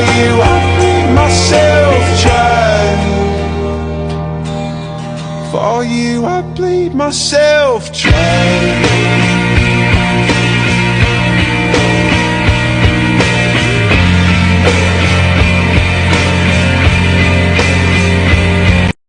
you I myself child For you I bleed myself